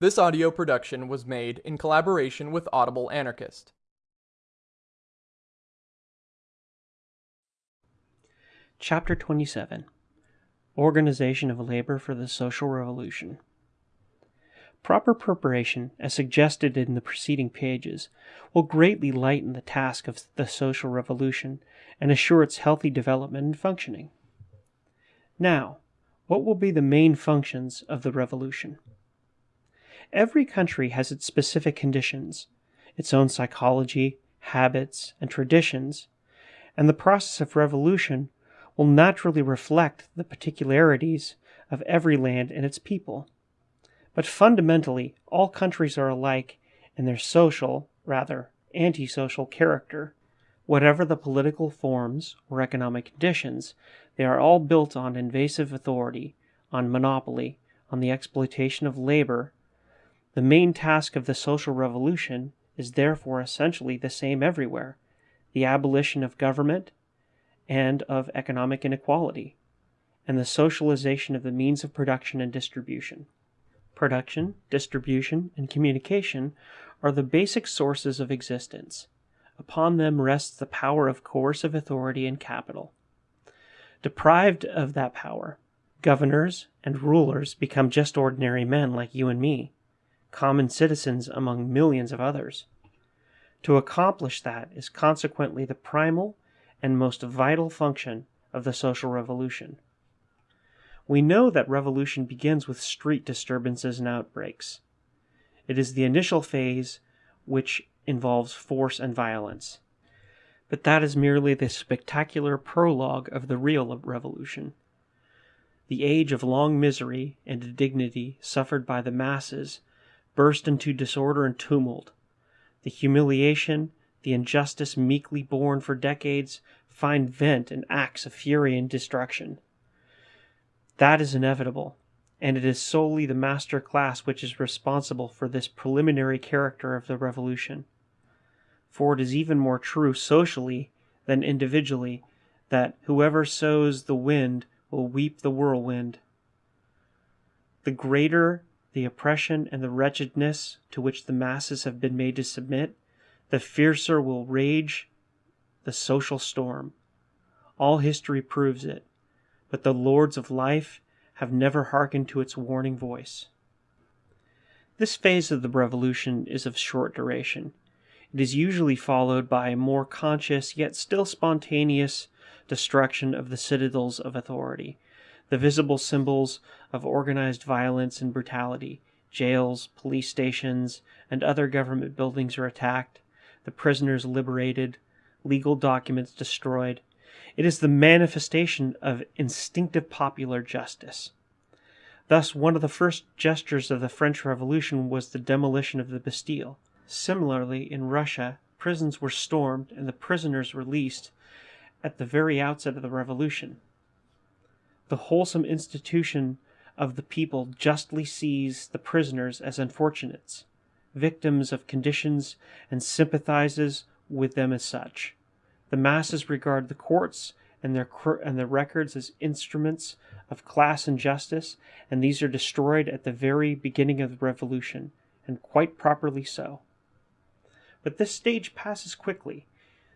This audio production was made in collaboration with Audible Anarchist. Chapter 27 Organization of Labor for the Social Revolution. Proper preparation, as suggested in the preceding pages, will greatly lighten the task of the social revolution and assure its healthy development and functioning. Now, what will be the main functions of the revolution? Every country has its specific conditions, its own psychology, habits, and traditions, and the process of revolution will naturally reflect the particularities of every land and its people. But fundamentally, all countries are alike in their social, rather, antisocial character. Whatever the political forms or economic conditions, they are all built on invasive authority, on monopoly, on the exploitation of labor. The main task of the social revolution is therefore essentially the same everywhere the abolition of government and of economic inequality, and the socialization of the means of production and distribution. Production, distribution, and communication are the basic sources of existence. Upon them rests the power of coercive authority and capital. Deprived of that power, governors and rulers become just ordinary men like you and me, common citizens among millions of others. To accomplish that is consequently the primal and most vital function of the social revolution. We know that revolution begins with street disturbances and outbreaks. It is the initial phase which involves force and violence. But that is merely the spectacular prologue of the real revolution. The age of long misery and indignity suffered by the masses burst into disorder and tumult. The humiliation, the injustice meekly borne for decades find vent in acts of fury and destruction. That is inevitable, and it is solely the master class which is responsible for this preliminary character of the revolution. For it is even more true socially than individually that whoever sows the wind will reap the whirlwind. The greater the oppression and the wretchedness to which the masses have been made to submit, the fiercer will rage the social storm. All history proves it, but the lords of life have never hearkened to its warning voice. This phase of the revolution is of short duration. It is usually followed by a more conscious yet still spontaneous destruction of the citadels of authority, the visible symbols of organized violence and brutality. Jails, police stations, and other government buildings are attacked, the prisoners liberated, legal documents destroyed. It is the manifestation of instinctive popular justice. Thus, one of the first gestures of the French Revolution was the demolition of the Bastille. Similarly, in Russia, prisons were stormed and the prisoners released at the very outset of the revolution. The wholesome institution of the people justly sees the prisoners as unfortunates, victims of conditions, and sympathizes with them as such. The masses regard the courts and their and the records as instruments of class injustice, and these are destroyed at the very beginning of the revolution, and quite properly so. But this stage passes quickly.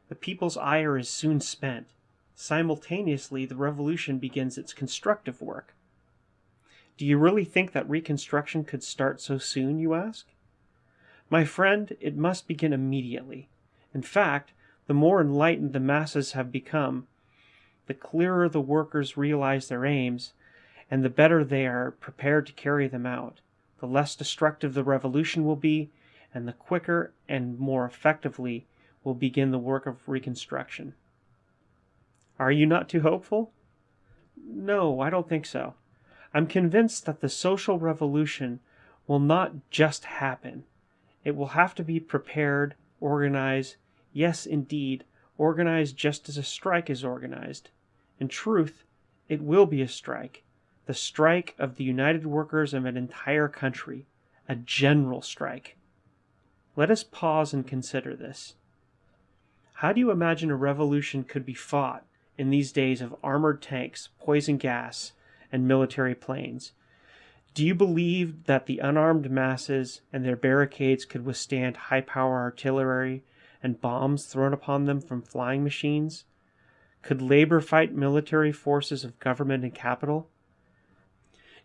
The people's ire is soon spent. Simultaneously, the revolution begins its constructive work. Do you really think that reconstruction could start so soon, you ask? My friend, it must begin immediately. In fact, the more enlightened the masses have become, the clearer the workers realize their aims, and the better they are prepared to carry them out, the less destructive the revolution will be, and the quicker and more effectively will begin the work of reconstruction. Are you not too hopeful? No, I don't think so. I'm convinced that the social revolution will not just happen. It will have to be prepared, organized, yes, indeed, organized just as a strike is organized. In truth, it will be a strike. The strike of the united workers of an entire country. A general strike. Let us pause and consider this. How do you imagine a revolution could be fought in these days of armored tanks, poison gas, and military planes? Do you believe that the unarmed masses and their barricades could withstand high power artillery and bombs thrown upon them from flying machines? Could labor fight military forces of government and capital?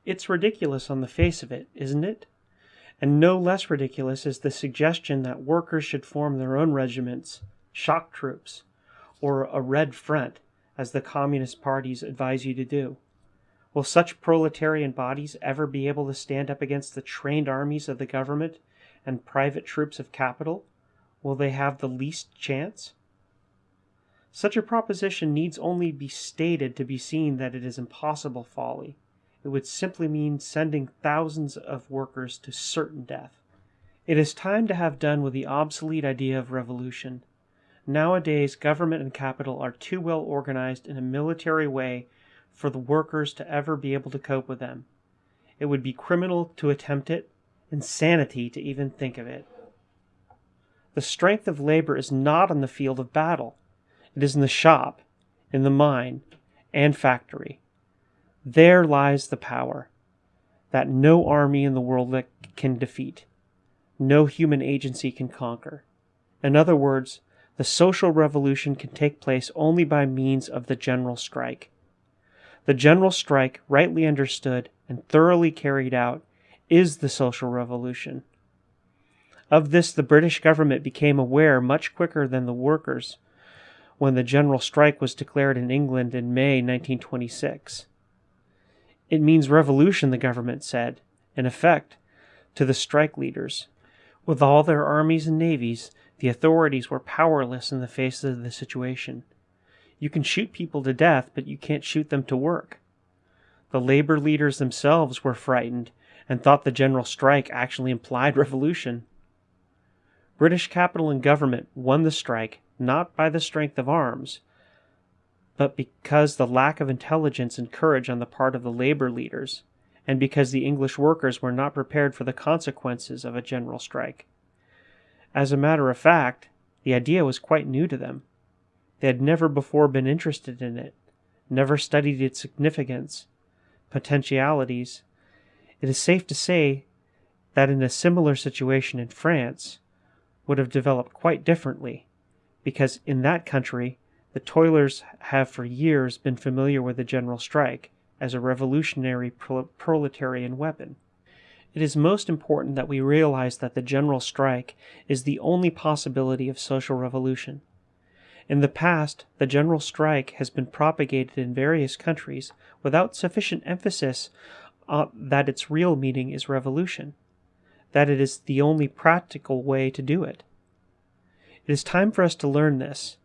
It's ridiculous on the face of it, isn't it? And no less ridiculous is the suggestion that workers should form their own regiments, shock troops, or a Red Front, as the Communist parties advise you to do. Will such proletarian bodies ever be able to stand up against the trained armies of the government and private troops of capital? Will they have the least chance? Such a proposition needs only be stated to be seen that it is impossible folly. It would simply mean sending thousands of workers to certain death. It is time to have done with the obsolete idea of revolution. Nowadays, government and capital are too well organized in a military way for the workers to ever be able to cope with them. It would be criminal to attempt it, insanity to even think of it. The strength of labor is not on the field of battle. It is in the shop, in the mine, and factory. There lies the power that no army in the world can defeat, no human agency can conquer. In other words, the social revolution can take place only by means of the general strike. The general strike, rightly understood and thoroughly carried out, is the social revolution. Of this, the British government became aware much quicker than the workers when the general strike was declared in England in May 1926. It means revolution, the government said, in effect, to the strike leaders. With all their armies and navies, the authorities were powerless in the face of the situation. You can shoot people to death, but you can't shoot them to work. The labor leaders themselves were frightened and thought the general strike actually implied revolution. British capital and government won the strike not by the strength of arms, but because of the lack of intelligence and courage on the part of the labor leaders, and because the English workers were not prepared for the consequences of a general strike. As a matter of fact, the idea was quite new to them. They had never before been interested in it, never studied its significance, potentialities. It is safe to say that in a similar situation in France would have developed quite differently, because in that country the toilers have for years been familiar with the general strike as a revolutionary proletarian weapon. It is most important that we realize that the general strike is the only possibility of social revolution. In the past, the general strike has been propagated in various countries without sufficient emphasis on that its real meaning is revolution, that it is the only practical way to do it. It is time for us to learn this,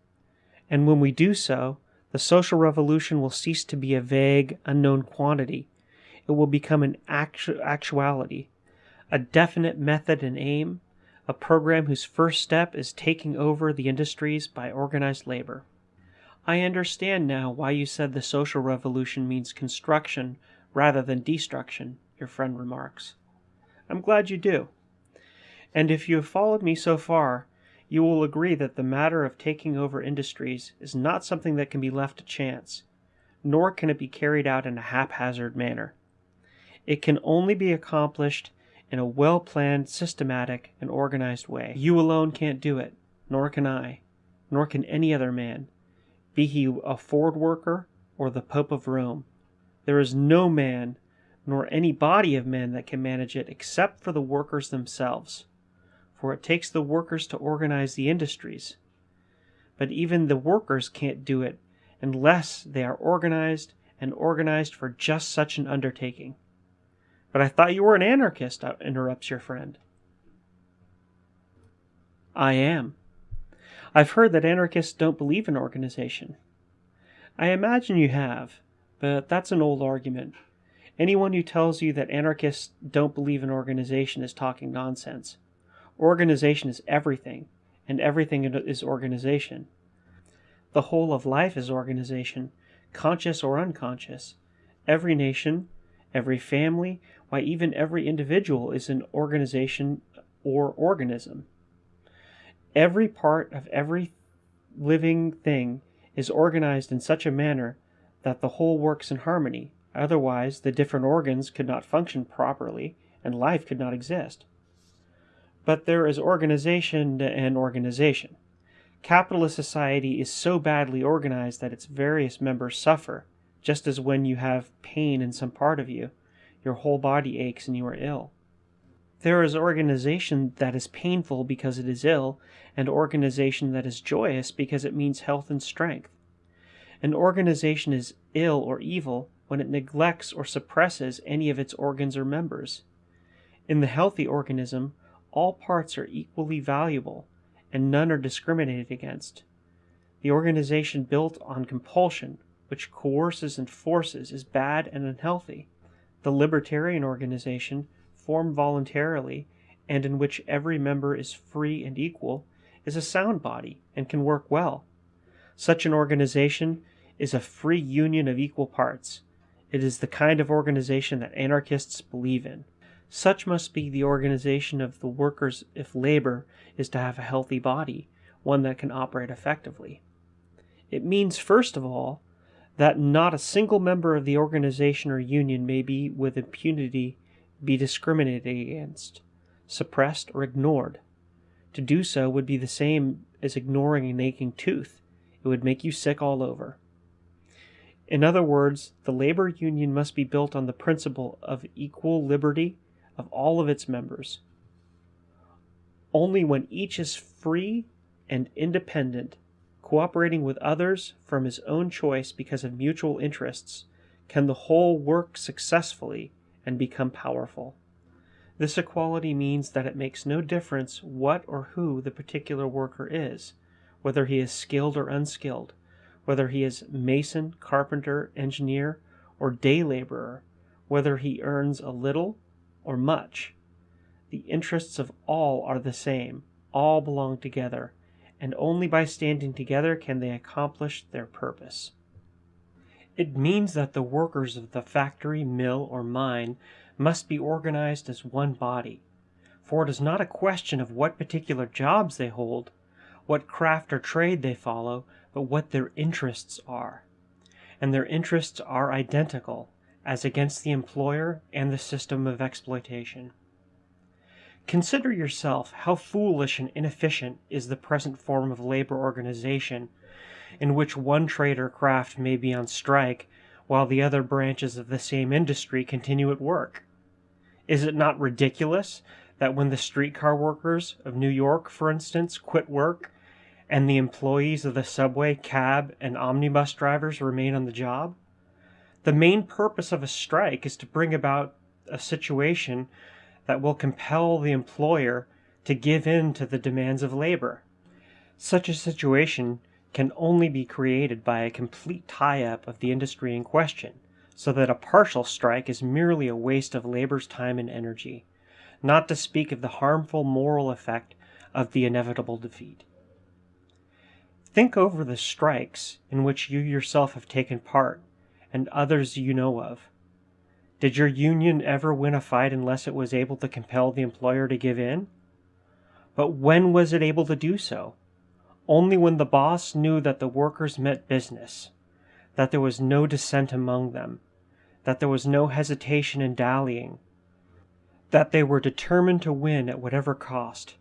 and when we do so, the social revolution will cease to be a vague, unknown quantity. It will become an actu- actuality, a definite method and aim, a program whose first step is taking over the industries by organized labor. I understand now why you said the social revolution means construction rather than destruction, your friend remarks. I'm glad you do. And if you have followed me so far, you will agree that the matter of taking over industries is not something that can be left to chance, nor can it be carried out in a haphazard manner. It can only be accomplished in a well planned, systematic, and organized way. You alone can't do it, nor can I, nor can any other man, be he a Ford worker or the Pope of Rome. There is no man, nor any body of men that can manage it except for the workers themselves, for it takes the workers to organize the industries. But even the workers can't do it unless they are organized and organized for just such an undertaking. But I thought you were an anarchist, uh, interrupts your friend. I am. I've heard that anarchists don't believe in organization. I imagine you have, but that's an old argument. Anyone who tells you that anarchists don't believe in organization is talking nonsense. Organization is everything, and everything is organization. The whole of life is organization, conscious or unconscious. Every nation, every family, why even every individual is an organization or organism. Every part of every living thing is organized in such a manner that the whole works in harmony, Otherwise, the different organs could not function properly and life could not exist. But there is organization and organization. Capitalist society is so badly organized that its various members suffer, just as when you have pain in some part of you, your whole body aches and you are ill. There is organization that is painful because it is ill, and organization that is joyous because it means health and strength. An organization is ill or evil when it neglects or suppresses any of its organs or members. In the healthy organism, all parts are equally valuable, and none are discriminated against. The organization built on compulsion, which coerces and forces, is bad and unhealthy. The libertarian organization, formed voluntarily, and in which every member is free and equal, is a sound body and can work well. Such an organization is a free union of equal parts. It is the kind of organization that anarchists believe in. Such must be the organization of the workers if labor is to have a healthy body, one that can operate effectively. It means, first of all, that not a single member of the organization or union may be with impunity be discriminated against, suppressed, or ignored. To do so would be the same as ignoring an aching tooth. It would make you sick all over. In other words, the labor union must be built on the principle of equal liberty of all of its members. Only when each is free and independent, cooperating with others from his own choice because of mutual interests, can the whole work successfully and become powerful. This equality means that it makes no difference what or who the particular worker is, whether he is skilled or unskilled, whether he is mason, carpenter, engineer, or day laborer, whether he earns a little or much. The interests of all are the same, all belong together, and only by standing together can they accomplish their purpose. It means that the workers of the factory, mill, or mine must be organized as one body, for it is not a question of what particular jobs they hold, what craft or trade they follow, but what their interests are. And their interests are identical, as against the employer and the system of exploitation. Consider yourself how foolish and inefficient is the present form of labor organization, in which one trade or craft may be on strike while the other branches of the same industry continue at work. Is it not ridiculous that when the streetcar workers of New York, for instance, quit work, and the employees of the subway, cab, and omnibus drivers remain on the job? The main purpose of a strike is to bring about a situation that will compel the employer to give in to the demands of labor. Such a situation can only be created by a complete tie-up of the industry in question, so that a partial strike is merely a waste of labor's time and energy, not to speak of the harmful moral effect of the inevitable defeat. Think over the strikes in which you yourself have taken part and others you know of. Did your union ever win a fight unless it was able to compel the employer to give in? But when was it able to do so? Only when the boss knew that the workers meant business, that there was no dissent among them, that there was no hesitation in dallying, that they were determined to win at whatever cost.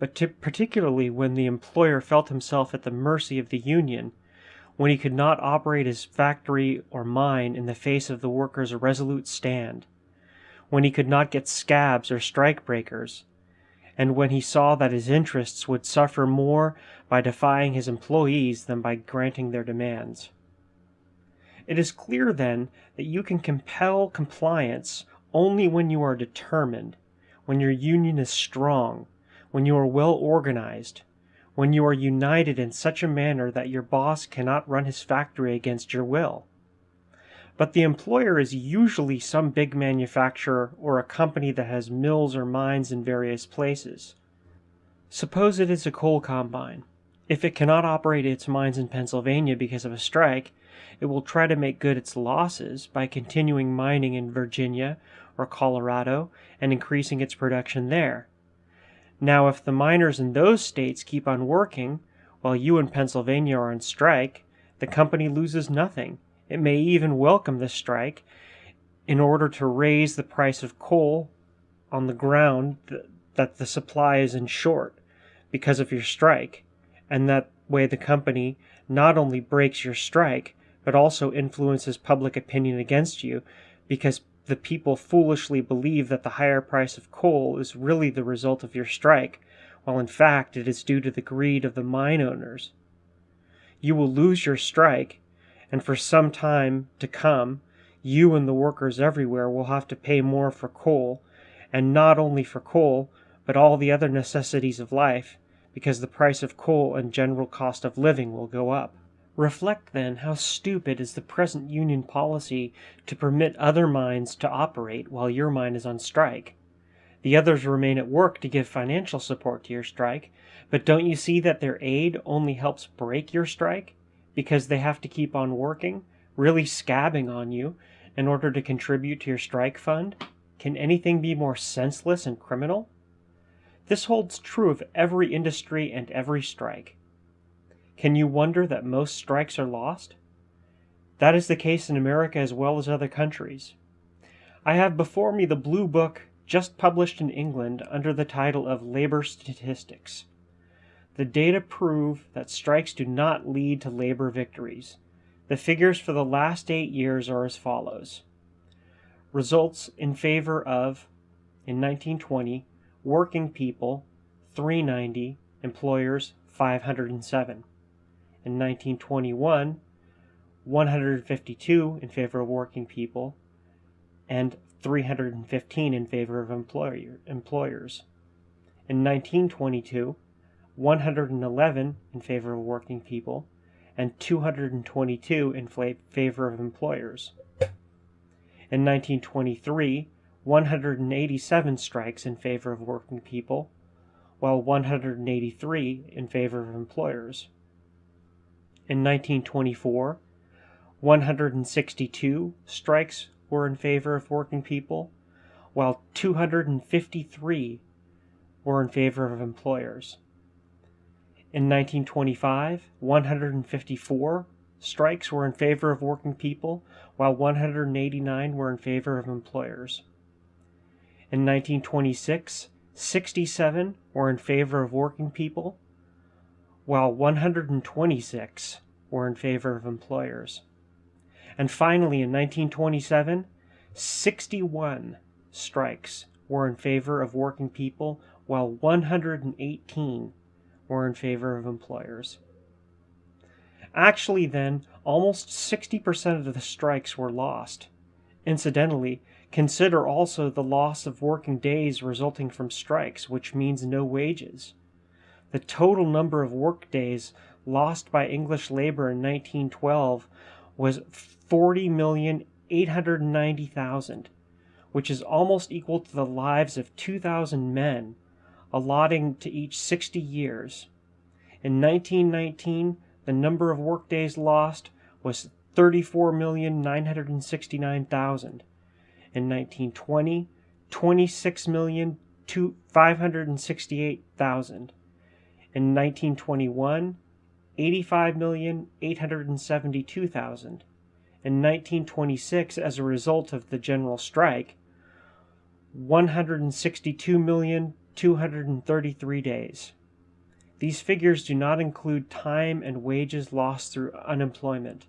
But particularly when the employer felt himself at the mercy of the union when he could not operate his factory or mine in the face of the workers' resolute stand, when he could not get scabs or strike breakers, and when he saw that his interests would suffer more by defying his employees than by granting their demands. It is clear, then, that you can compel compliance only when you are determined, when your union is strong, when you are well organized, when you are united in such a manner that your boss cannot run his factory against your will. But the employer is usually some big manufacturer or a company that has mills or mines in various places. Suppose it is a coal combine. If it cannot operate its mines in Pennsylvania because of a strike, it will try to make good its losses by continuing mining in Virginia or Colorado and increasing its production there. Now, if the miners in those states keep on working, while you in Pennsylvania are on strike, the company loses nothing. It may even welcome the strike in order to raise the price of coal on the ground that the supply is in short because of your strike, and that way the company not only breaks your strike, but also influences public opinion against you because the people foolishly believe that the higher price of coal is really the result of your strike, while in fact it is due to the greed of the mine owners. You will lose your strike, and for some time to come, you and the workers everywhere will have to pay more for coal, and not only for coal, but all the other necessities of life, because the price of coal and general cost of living will go up. Reflect then how stupid is the present Union policy to permit other mines to operate while your mine is on strike. The others remain at work to give financial support to your strike, but don't you see that their aid only helps break your strike? Because they have to keep on working, really scabbing on you, in order to contribute to your strike fund? Can anything be more senseless and criminal? This holds true of every industry and every strike. Can you wonder that most strikes are lost? That is the case in America as well as other countries. I have before me the Blue Book just published in England under the title of Labor Statistics. The data prove that strikes do not lead to labor victories. The figures for the last eight years are as follows. Results in favor of, in 1920, working people 390, employers 507 in 1921, 152 in favor of working people, and 315 in favor of employer, employers. In 1922, 111 in favor of working people, and 222 in favor of employers. In 1923, 187 strikes in favor of working people, while 183 in favor of employers. In 1924, 162 strikes were in favor of working people, while 253 were in favor of employers. In 1925, 154 strikes were in favor of working people, while 189 were in favor of employers. In 1926, 67 were in favor of working people, while 126 were in favor of employers. And finally, in 1927, 61 strikes were in favor of working people, while 118 were in favor of employers. Actually, then, almost 60% of the strikes were lost. Incidentally, consider also the loss of working days resulting from strikes, which means no wages. The total number of workdays lost by English labor in 1912 was 40,890,000, which is almost equal to the lives of 2,000 men, allotting to each 60 years. In 1919, the number of workdays lost was 34,969,000. In 1920, 26,568,000. In 1921, 85,872,000. In 1926, as a result of the general strike, 162,233 days. These figures do not include time and wages lost through unemployment.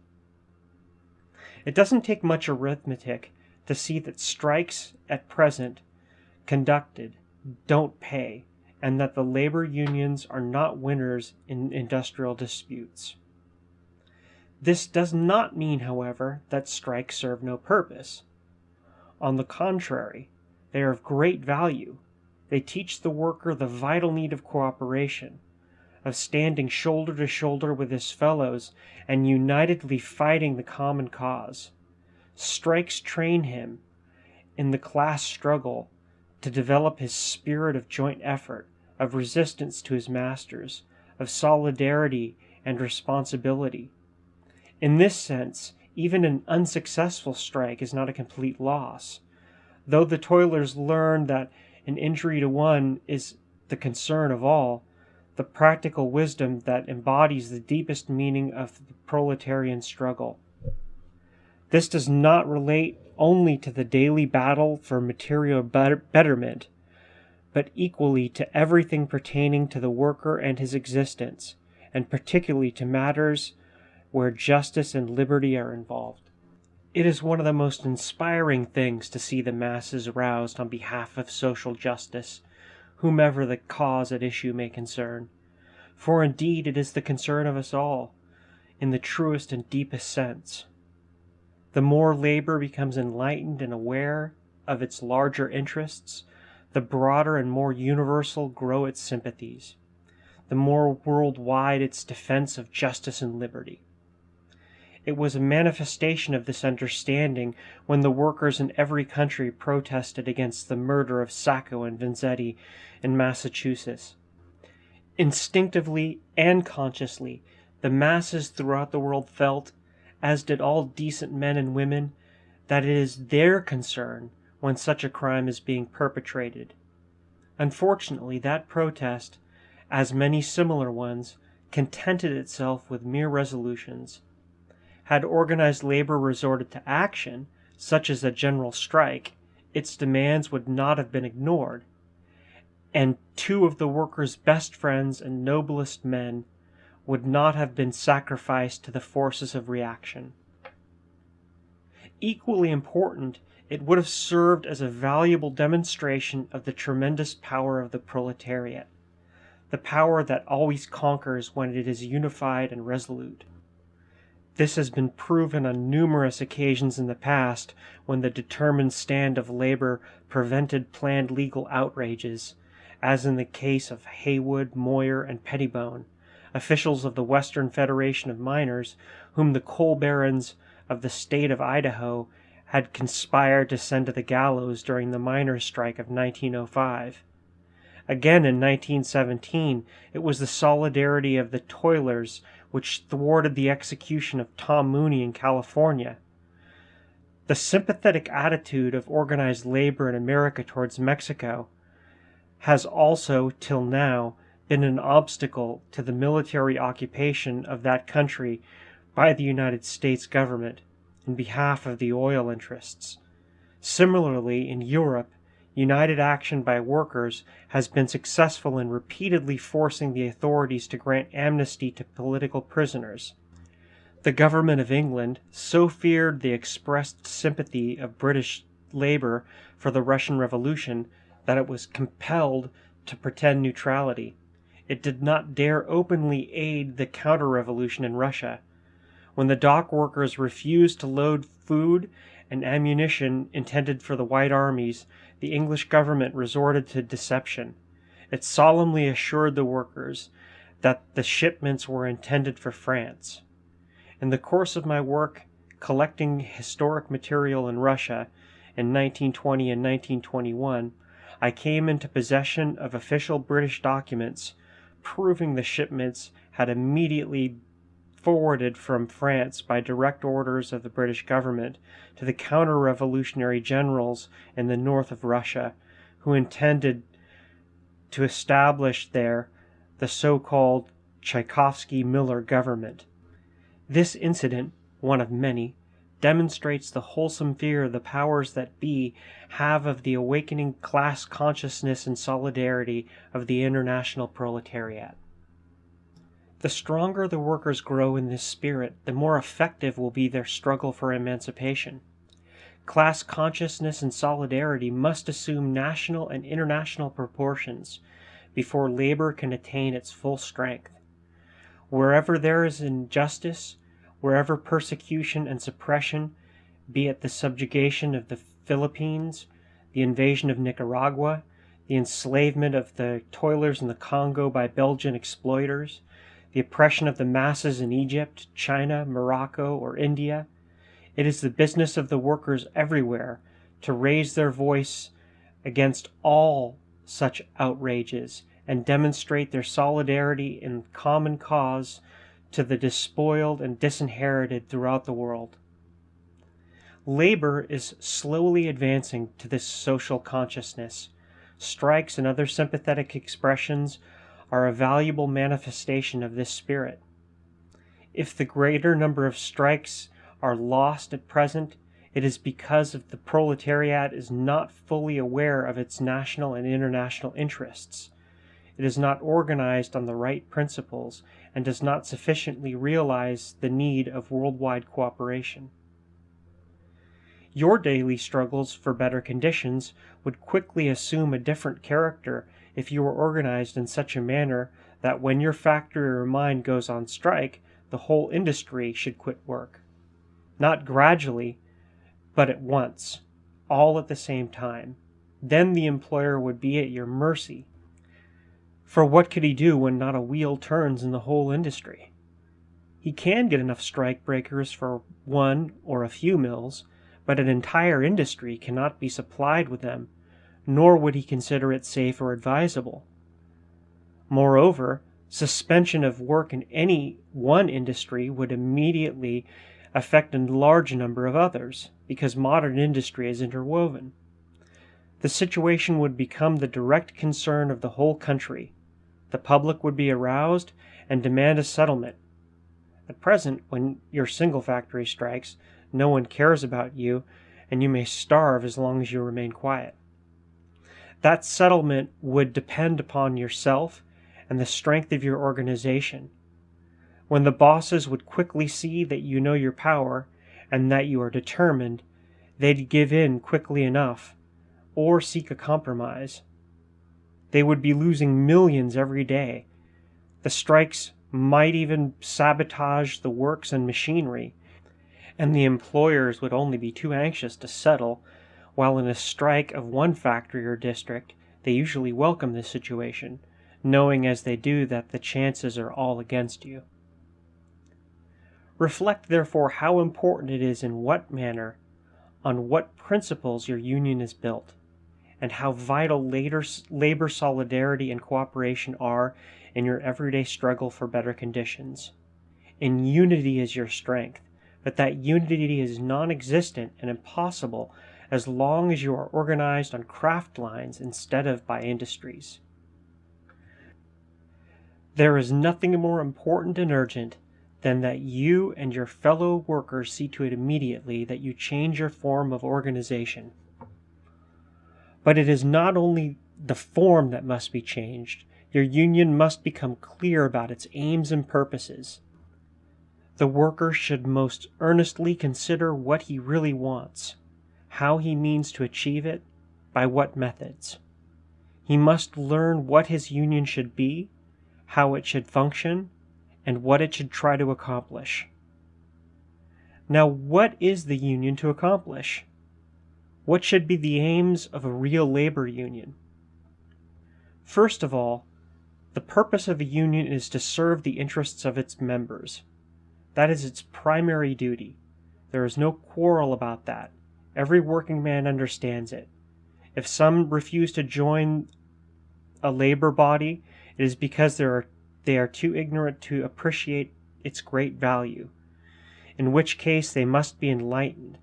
It doesn't take much arithmetic to see that strikes at present conducted don't pay and that the labor unions are not winners in industrial disputes. This does not mean, however, that strikes serve no purpose. On the contrary, they are of great value. They teach the worker the vital need of cooperation, of standing shoulder to shoulder with his fellows and unitedly fighting the common cause. Strikes train him in the class struggle to develop his spirit of joint effort, of resistance to his masters, of solidarity and responsibility. In this sense, even an unsuccessful strike is not a complete loss. Though the toilers learn that an injury to one is the concern of all, the practical wisdom that embodies the deepest meaning of the proletarian struggle. This does not relate only to the daily battle for material betterment, but equally to everything pertaining to the worker and his existence, and particularly to matters where justice and liberty are involved. It is one of the most inspiring things to see the masses roused on behalf of social justice, whomever the cause at issue may concern. For indeed it is the concern of us all, in the truest and deepest sense. The more labor becomes enlightened and aware of its larger interests, the broader and more universal grow its sympathies, the more worldwide its defense of justice and liberty. It was a manifestation of this understanding when the workers in every country protested against the murder of Sacco and Vanzetti in Massachusetts. Instinctively and consciously, the masses throughout the world felt, as did all decent men and women, that it is their concern when such a crime is being perpetrated. Unfortunately, that protest, as many similar ones, contented itself with mere resolutions. Had organized labor resorted to action, such as a general strike, its demands would not have been ignored, and two of the workers' best friends and noblest men would not have been sacrificed to the forces of reaction. Equally important it would have served as a valuable demonstration of the tremendous power of the proletariat, the power that always conquers when it is unified and resolute. This has been proven on numerous occasions in the past when the determined stand of labor prevented planned legal outrages, as in the case of Haywood, Moyer, and Pettibone, officials of the Western Federation of Miners, whom the coal barons of the state of Idaho had conspired to send to the gallows during the miners' strike of 1905. Again in 1917, it was the solidarity of the toilers which thwarted the execution of Tom Mooney in California. The sympathetic attitude of organized labor in America towards Mexico has also, till now, been an obstacle to the military occupation of that country by the United States government in behalf of the oil interests. Similarly, in Europe, united action by workers has been successful in repeatedly forcing the authorities to grant amnesty to political prisoners. The government of England so feared the expressed sympathy of British labor for the Russian Revolution that it was compelled to pretend neutrality. It did not dare openly aid the counter revolution in Russia, when the dock workers refused to load food and ammunition intended for the White armies, the English government resorted to deception. It solemnly assured the workers that the shipments were intended for France. In the course of my work collecting historic material in Russia in 1920 and 1921, I came into possession of official British documents proving the shipments had immediately forwarded from France by direct orders of the British government to the counter revolutionary generals in the north of Russia, who intended to establish there the so called Tchaikovsky Miller government. This incident, one of many, demonstrates the wholesome fear the powers that be have of the awakening class consciousness and solidarity of the international proletariat. The stronger the workers grow in this spirit, the more effective will be their struggle for emancipation. Class consciousness and solidarity must assume national and international proportions before labor can attain its full strength. Wherever there is injustice, wherever persecution and suppression, be it the subjugation of the Philippines, the invasion of Nicaragua, the enslavement of the toilers in the Congo by Belgian exploiters, the oppression of the masses in Egypt, China, Morocco, or India. It is the business of the workers everywhere to raise their voice against all such outrages and demonstrate their solidarity in common cause to the despoiled and disinherited throughout the world. Labor is slowly advancing to this social consciousness. Strikes and other sympathetic expressions are a valuable manifestation of this spirit. If the greater number of strikes are lost at present, it is because of the proletariat is not fully aware of its national and international interests. It is not organized on the right principles and does not sufficiently realize the need of worldwide cooperation. Your daily struggles for better conditions would quickly assume a different character if you were organized in such a manner that when your factory or mine goes on strike, the whole industry should quit work. Not gradually, but at once, all at the same time. Then the employer would be at your mercy. For what could he do when not a wheel turns in the whole industry? He can get enough strike breakers for one or a few mills, but an entire industry cannot be supplied with them, nor would he consider it safe or advisable. Moreover, suspension of work in any one industry would immediately affect a large number of others, because modern industry is interwoven. The situation would become the direct concern of the whole country. The public would be aroused and demand a settlement. At present, when your single factory strikes, no one cares about you, and you may starve as long as you remain quiet. That settlement would depend upon yourself and the strength of your organization. When the bosses would quickly see that you know your power and that you are determined, they'd give in quickly enough or seek a compromise. They would be losing millions every day. The strikes might even sabotage the works and machinery, and the employers would only be too anxious to settle, while in a strike of one factory or district, they usually welcome this situation, knowing as they do that the chances are all against you. Reflect therefore how important it is in what manner, on what principles your union is built, and how vital later, labor solidarity and cooperation are in your everyday struggle for better conditions. In unity is your strength, but that unity is non existent and impossible as long as you are organized on craft lines instead of by industries. There is nothing more important and urgent than that you and your fellow workers see to it immediately that you change your form of organization. But it is not only the form that must be changed, your union must become clear about its aims and purposes. The worker should most earnestly consider what he really wants, how he means to achieve it, by what methods. He must learn what his union should be, how it should function, and what it should try to accomplish. Now, what is the union to accomplish? What should be the aims of a real labor union? First of all, the purpose of a union is to serve the interests of its members. That is its primary duty. There is no quarrel about that. Every working man understands it. If some refuse to join a labor body, it is because they are, they are too ignorant to appreciate its great value, in which case they must be enlightened.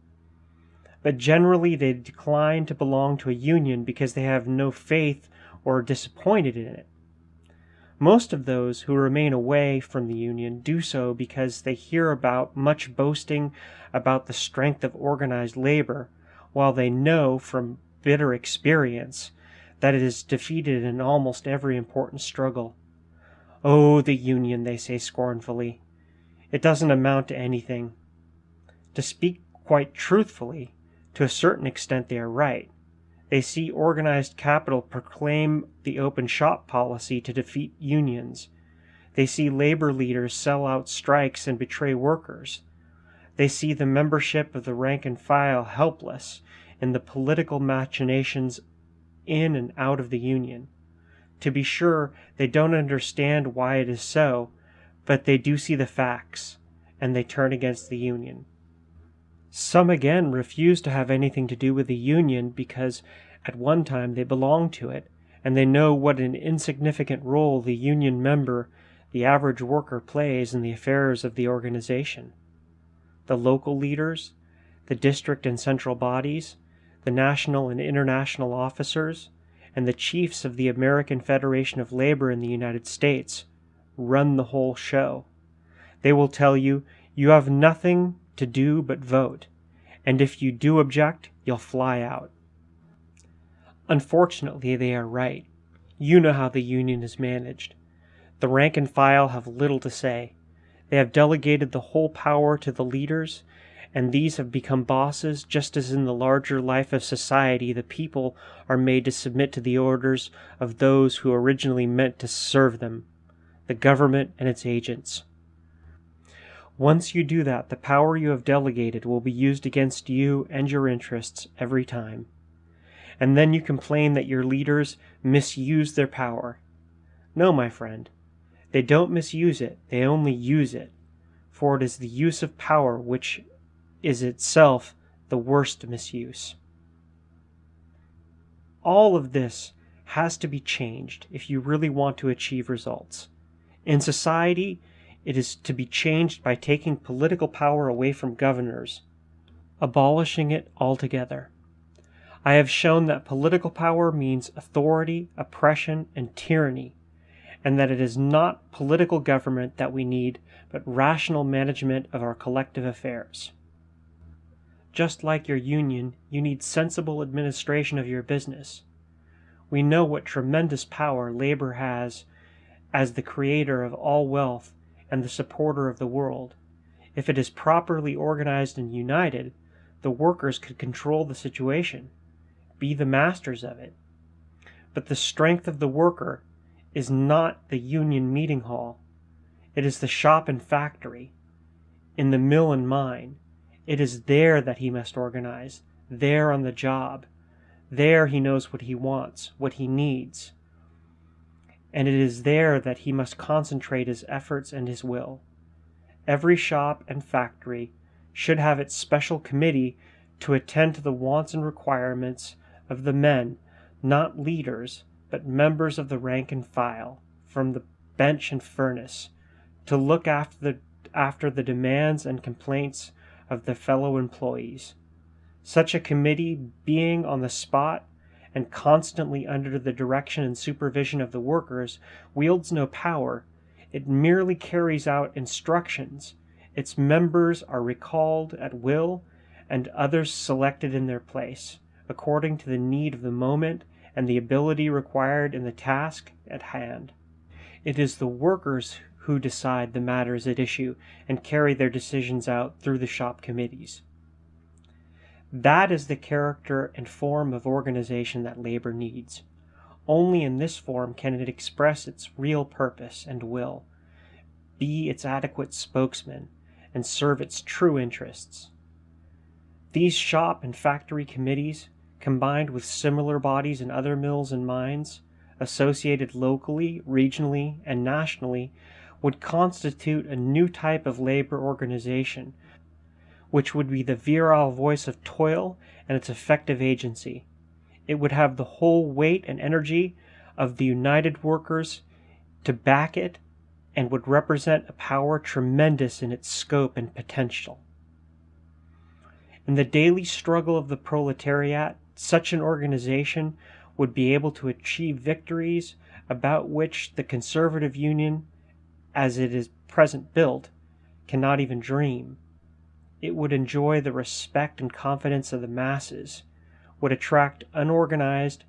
But generally they decline to belong to a union because they have no faith or are disappointed in it. Most of those who remain away from the Union do so because they hear about much boasting about the strength of organized labor, while they know from bitter experience that it is defeated in almost every important struggle. Oh, the Union, they say scornfully. It doesn't amount to anything. To speak quite truthfully, to a certain extent they are right. They see organized capital proclaim the open shop policy to defeat unions. They see labor leaders sell out strikes and betray workers. They see the membership of the rank and file helpless in the political machinations in and out of the Union. To be sure, they don't understand why it is so, but they do see the facts, and they turn against the Union. Some again refuse to have anything to do with the Union because at one time they belonged to it, and they know what an insignificant role the Union member, the average worker, plays in the affairs of the organization. The local leaders, the district and central bodies, the national and international officers, and the chiefs of the American Federation of Labor in the United States run the whole show. They will tell you you have nothing to do but vote, and if you do object, you'll fly out. Unfortunately, they are right. You know how the Union is managed. The rank and file have little to say. They have delegated the whole power to the leaders, and these have become bosses, just as in the larger life of society the people are made to submit to the orders of those who originally meant to serve them the government and its agents. Once you do that, the power you have delegated will be used against you and your interests every time. And then you complain that your leaders misuse their power. No, my friend. They don't misuse it, they only use it. For it is the use of power which is itself the worst misuse. All of this has to be changed if you really want to achieve results. In society, it is to be changed by taking political power away from governors, abolishing it altogether. I have shown that political power means authority, oppression, and tyranny, and that it is not political government that we need, but rational management of our collective affairs. Just like your union, you need sensible administration of your business. We know what tremendous power labor has as the creator of all wealth and the supporter of the world. If it is properly organized and united, the workers could control the situation, be the masters of it. But the strength of the worker is not the union meeting hall. It is the shop and factory, in the mill and mine. It is there that he must organize, there on the job. There he knows what he wants, what he needs and it is there that he must concentrate his efforts and his will. Every shop and factory should have its special committee to attend to the wants and requirements of the men, not leaders, but members of the rank and file, from the bench and furnace, to look after the, after the demands and complaints of their fellow employees. Such a committee being on the spot and constantly under the direction and supervision of the workers, wields no power. It merely carries out instructions. Its members are recalled at will, and others selected in their place, according to the need of the moment and the ability required in the task at hand. It is the workers who decide the matters at issue and carry their decisions out through the shop committees. That is the character and form of organization that labor needs. Only in this form can it express its real purpose and will, be its adequate spokesman, and serve its true interests. These shop and factory committees, combined with similar bodies in other mills and mines, associated locally, regionally, and nationally, would constitute a new type of labor organization which would be the virile voice of toil and its effective agency. It would have the whole weight and energy of the united workers to back it and would represent a power tremendous in its scope and potential. In the daily struggle of the proletariat, such an organization would be able to achieve victories about which the conservative union, as it is present built, cannot even dream it would enjoy the respect and confidence of the masses, would attract unorganized,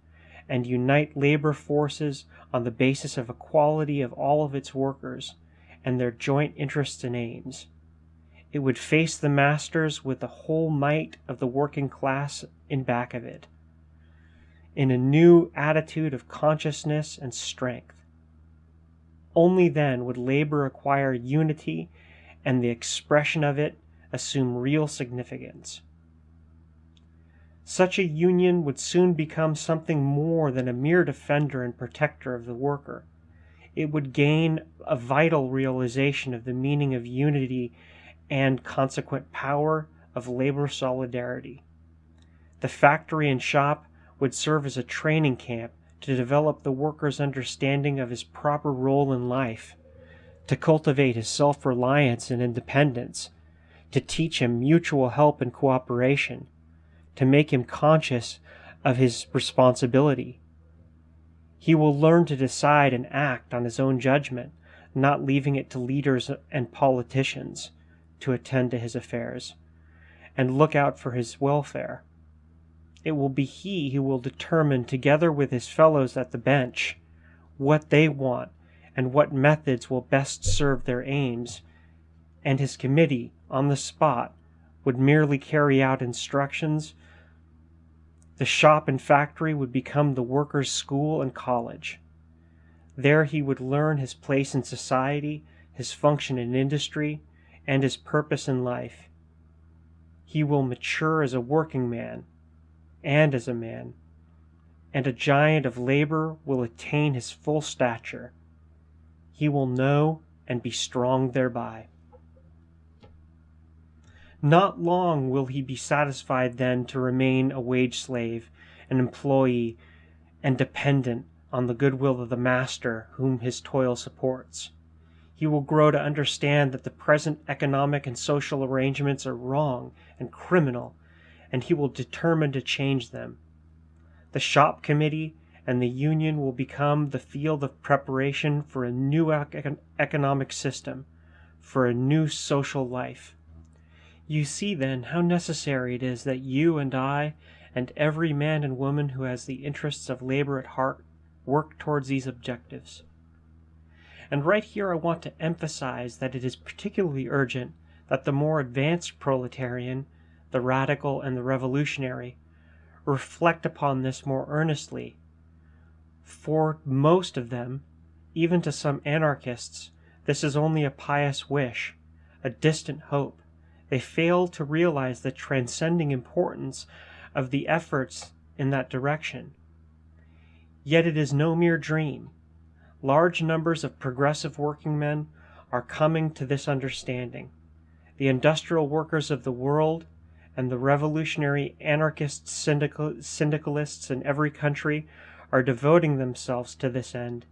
and unite labor forces on the basis of equality of all of its workers and their joint interests and aims. It would face the masters with the whole might of the working class in back of it, in a new attitude of consciousness and strength. Only then would labor acquire unity and the expression of it assume real significance. Such a union would soon become something more than a mere defender and protector of the worker. It would gain a vital realization of the meaning of unity and consequent power of labor solidarity. The factory and shop would serve as a training camp to develop the worker's understanding of his proper role in life, to cultivate his self reliance and independence, to teach him mutual help and cooperation, to make him conscious of his responsibility. He will learn to decide and act on his own judgment, not leaving it to leaders and politicians to attend to his affairs. and look out for his welfare. It will be he who will determine, together with his fellows at the bench, what they want and what methods will best serve their aims, and his committee, on the spot, would merely carry out instructions. The shop and factory would become the worker's school and college. There he would learn his place in society, his function in industry, and his purpose in life. He will mature as a working man and as a man, and a giant of labor will attain his full stature. He will know and be strong thereby. Not long will he be satisfied then to remain a wage slave, an employee, and dependent on the goodwill of the master whom his toil supports. He will grow to understand that the present economic and social arrangements are wrong and criminal, and he will determine to change them. The shop committee and the union will become the field of preparation for a new econ- economic system, for a new social life. You see, then, how necessary it is that you and I, and every man and woman who has the interests of labor at heart, work towards these objectives. And right here I want to emphasize that it is particularly urgent that the more advanced proletarian, the radical, and the revolutionary reflect upon this more earnestly. For most of them, even to some anarchists, this is only a pious wish, a distant hope. They fail to realize the transcending importance of the efforts in that direction. Yet it is no mere dream large numbers of progressive working men are coming to this understanding. The industrial workers of the world and the revolutionary anarchist syndical, syndicalists in every country are devoting themselves to this end.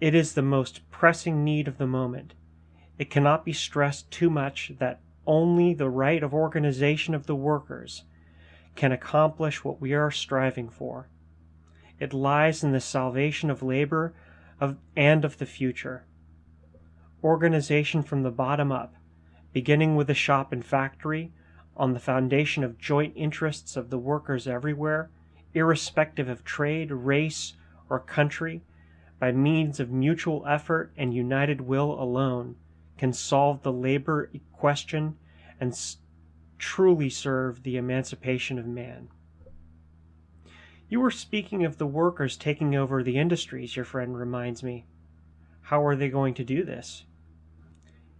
It is the most pressing need of the moment. It cannot be stressed too much that only the right of organization of the workers can accomplish what we are striving for. It lies in the salvation of labor of, and of the future. Organization from the bottom up, beginning with the shop and factory, on the foundation of joint interests of the workers everywhere, irrespective of trade, race, or country, by means of mutual effort and united will alone, can solve the labor question and truly serve the emancipation of man. You were speaking of the workers taking over the industries, your friend reminds me. How are they going to do this?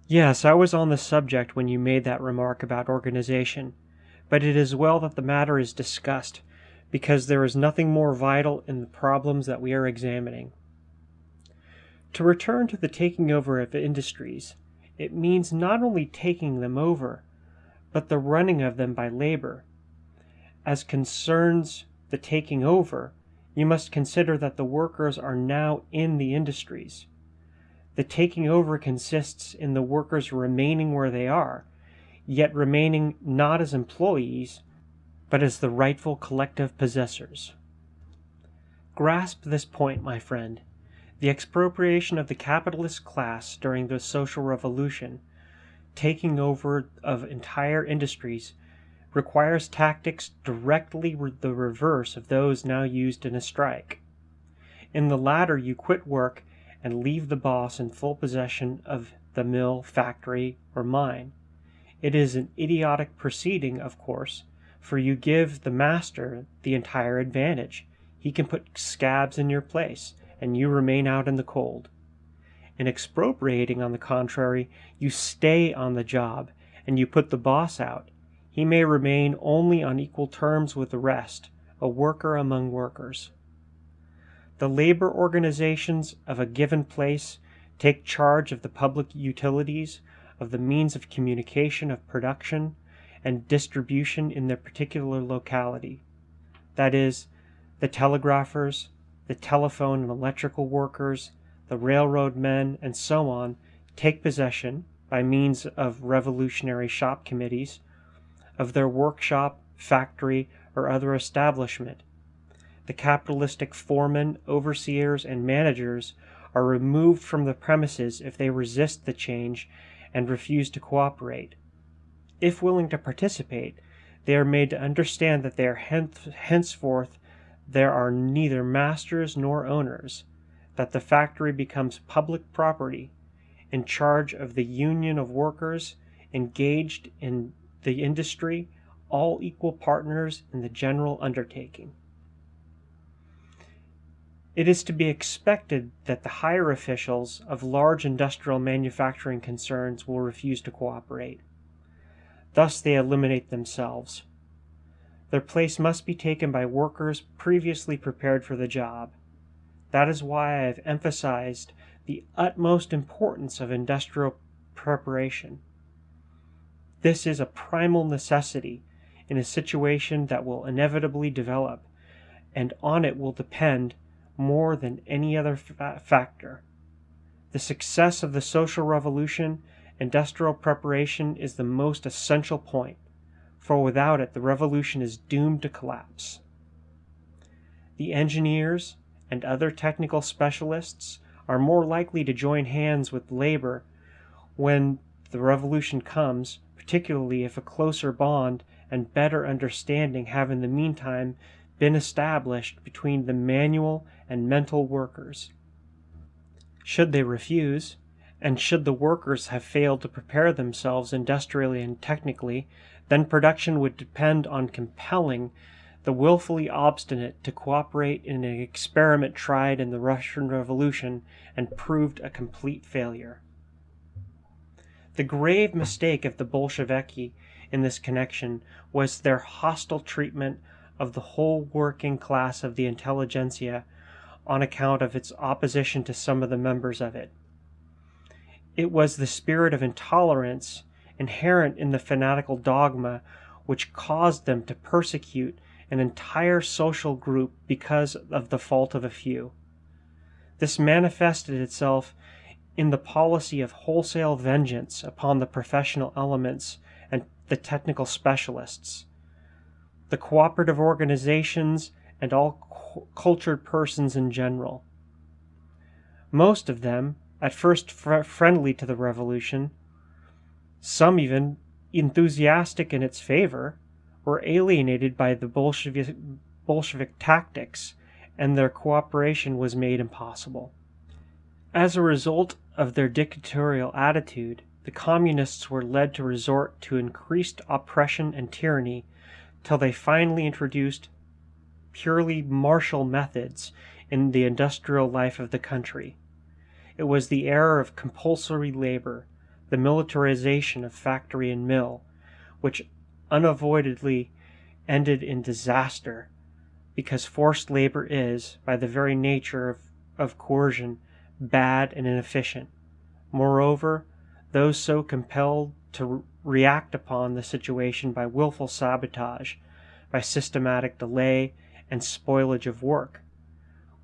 Yes, I was on the subject when you made that remark about organization, but it is well that the matter is discussed, because there is nothing more vital in the problems that we are examining. To return to the taking over of industries, it means not only taking them over, but the running of them by labor. As concerns the taking over, you must consider that the workers are now in the industries. The taking over consists in the workers remaining where they are, yet remaining not as employees, but as the rightful collective possessors. Grasp this point, my friend. The expropriation of the capitalist class during the social revolution, taking over of entire industries, requires tactics directly the reverse of those now used in a strike. In the latter, you quit work and leave the boss in full possession of the mill, factory, or mine. It is an idiotic proceeding, of course, for you give the master the entire advantage. He can put scabs in your place, and you remain out in the cold. In expropriating, on the contrary, you stay on the job, and you put the boss out, he may remain only on equal terms with the rest, a worker among workers. The labor organizations of a given place take charge of the public utilities, of the means of communication, of production, and distribution in their particular locality. That is, the telegraphers, the telephone and electrical workers, the railroad men, and so on, take possession, by means of revolutionary shop committees, of their workshop, factory, or other establishment. The capitalistic foremen, overseers, and managers are removed from the premises if they resist the change and refuse to cooperate. if willing to participate, they are made to understand that they are henceforth there are neither masters nor owners, that the factory becomes public property, in charge of the union of workers engaged in the industry, all equal partners in the general undertaking. It is to be expected that the higher officials of large industrial manufacturing concerns will refuse to cooperate. Thus they eliminate themselves. Their place must be taken by workers previously prepared for the job. That is why I have emphasized the utmost importance of industrial preparation. This is a primal necessity in a situation that will inevitably develop, and on it will depend more than any other fa factor. The success of the social revolution, industrial preparation is the most essential point, for without it the revolution is doomed to collapse. The engineers and other technical specialists are more likely to join hands with labor when the revolution comes, particularly if a closer bond and better understanding have in the meantime been established between the manual and mental workers. Should they refuse, and should the workers have failed to prepare themselves industrially and technically, then production would depend on compelling the willfully obstinate to cooperate in an experiment tried in the Russian Revolution and proved a complete failure. The grave mistake of the Bolsheviki in this connection was their hostile treatment of the whole working class of the intelligentsia on account of its opposition to some of the members of it. It was the spirit of intolerance inherent in the fanatical dogma which caused them to persecute an entire social group because of the fault of a few. This manifested itself in the policy of wholesale vengeance upon the professional elements and the technical specialists. The cooperative organizations and all cultured persons in general. Most of them, at first fr friendly to the revolution, some even enthusiastic in its favor, were alienated by the Bolshevik, Bolshevik tactics, and their cooperation was made impossible. As a result of their dictatorial attitude, the communists were led to resort to increased oppression and tyranny till they finally introduced purely martial methods in the industrial life of the country. It was the era of compulsory labor, the militarization of factory and mill, which unavoidably ended in disaster, because forced labor is, by the very nature of, of coercion, bad and inefficient. Moreover, those so compelled to react upon the situation by willful sabotage, by systematic delay and spoilage of work,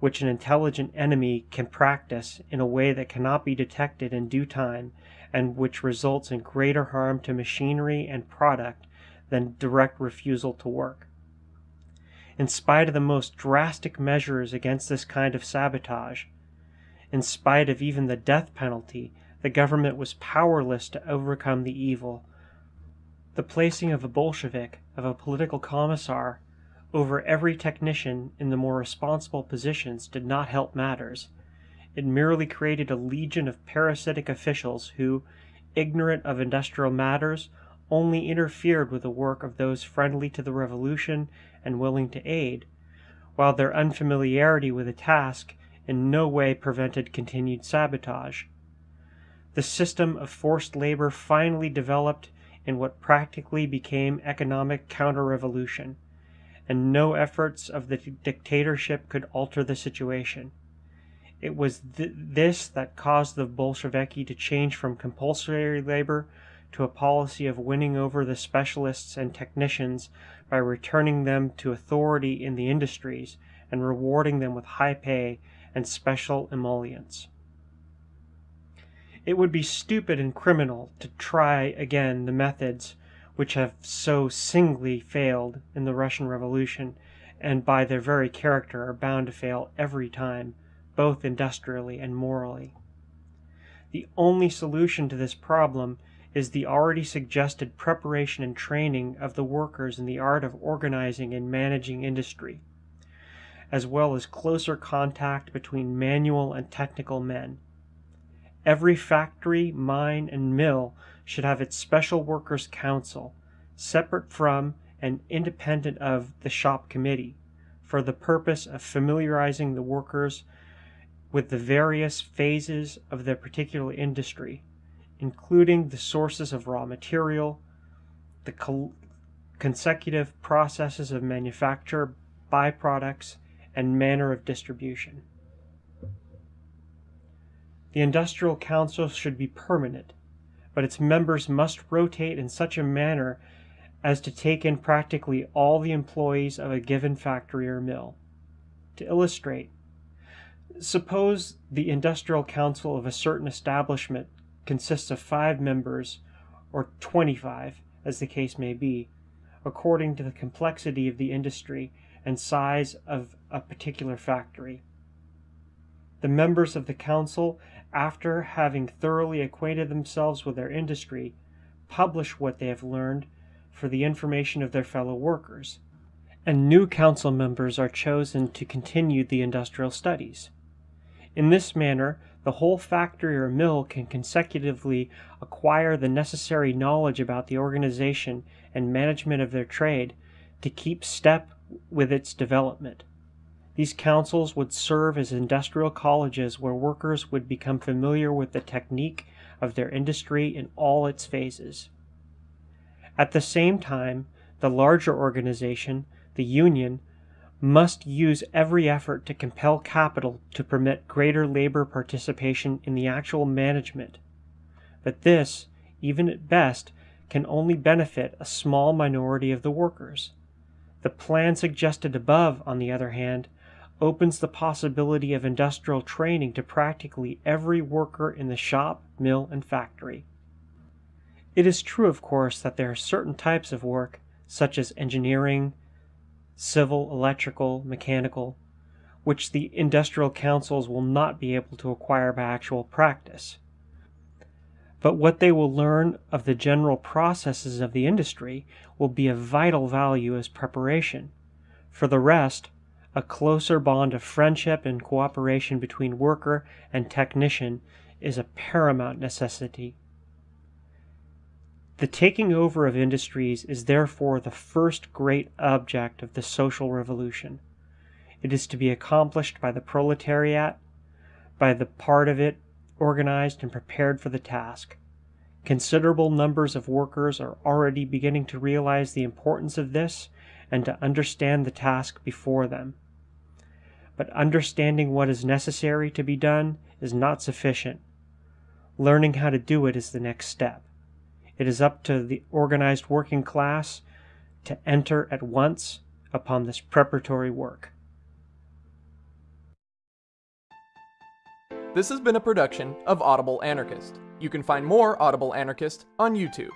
which an intelligent enemy can practice in a way that cannot be detected in due time and which results in greater harm to machinery and product than direct refusal to work. In spite of the most drastic measures against this kind of sabotage, in spite of even the death penalty, the government was powerless to overcome the evil. The placing of a Bolshevik, of a political commissar, over every technician in the more responsible positions did not help matters. It merely created a legion of parasitic officials who, ignorant of industrial matters, only interfered with the work of those friendly to the revolution and willing to aid, while their unfamiliarity with the task in no way prevented continued sabotage. The system of forced labor finally developed in what practically became economic counter-revolution and no efforts of the dictatorship could alter the situation. It was th this that caused the Bolsheviki to change from compulsory labor to a policy of winning over the specialists and technicians by returning them to authority in the industries and rewarding them with high pay and special emoluments. It would be stupid and criminal to try again the methods which have so singly failed in the Russian Revolution, and by their very character are bound to fail every time, both industrially and morally. The only solution to this problem is the already suggested preparation and training of the workers in the art of organizing and managing industry, as well as closer contact between manual and technical men. Every factory, mine, and mill should have its special workers' council, separate from and independent of the shop committee, for the purpose of familiarizing the workers with the various phases of their particular industry, including the sources of raw material, the consecutive processes of manufacture, byproducts, and manner of distribution. The Industrial Council should be permanent, but its members must rotate in such a manner as to take in practically all the employees of a given factory or mill. To illustrate, suppose the industrial council of a certain establishment consists of five members, or 25, as the case may be, according to the complexity of the industry and size of a particular factory. The members of the council, after having thoroughly acquainted themselves with their industry, publish what they have learned for the information of their fellow workers, and new council members are chosen to continue the industrial studies. In this manner, the whole factory or mill can consecutively acquire the necessary knowledge about the organization and management of their trade to keep step with its development. These councils would serve as industrial colleges where workers would become familiar with the technique of their industry in all its phases. At the same time, the larger organization, the union, must use every effort to compel capital to permit greater labor participation in the actual management. But this, even at best, can only benefit a small minority of the workers. The plan suggested above, on the other hand, opens the possibility of industrial training to practically every worker in the shop, mill, and factory. It is true, of course, that there are certain types of work, such as engineering, civil, electrical, mechanical, which the industrial councils will not be able to acquire by actual practice. But what they will learn of the general processes of the industry will be of vital value as preparation. For the rest, a closer bond of friendship and cooperation between worker and technician is a paramount necessity. The taking over of industries is therefore the first great object of the social revolution. It is to be accomplished by the proletariat, by the part of it organized and prepared for the task. Considerable numbers of workers are already beginning to realize the importance of this and to understand the task before them. But understanding what is necessary to be done is not sufficient. Learning how to do it is the next step. It is up to the organized working class to enter at once upon this preparatory work. This has been a production of Audible Anarchist. You can find more Audible Anarchist on YouTube.